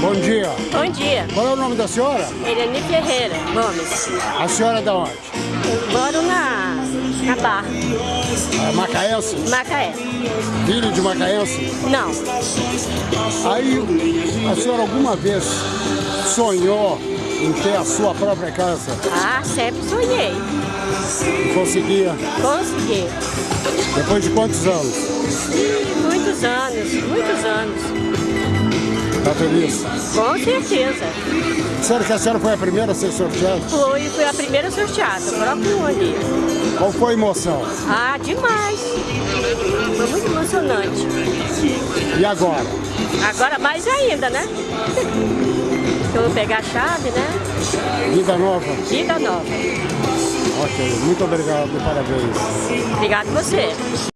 Bom dia. Bom dia. Qual é o nome da senhora? Irene Ferreira Gomes. A senhora é da onde? Eu moro na, na Barra, É macaense? Macaé. Filho de macaense? Não, Aí, a senhora alguma vez sonhou em ter a sua própria casa? ah, sempre sonhei. E conseguia? Consegui. Depois de quantos anos? Muitos anos, muitos anos. Tá feliz? Com certeza. Sério que a senhora foi a primeira a ser sorteada? Fui, fui a primeira sorteada, o próprio ali. Qual foi a emoção? Ah, demais. Foi muito emocionante. E agora? Agora mais ainda, né? Eu vou pegar a chave, né? Vida nova? Vida nova. Ok, muito obrigado, parabéns. Obrigado você.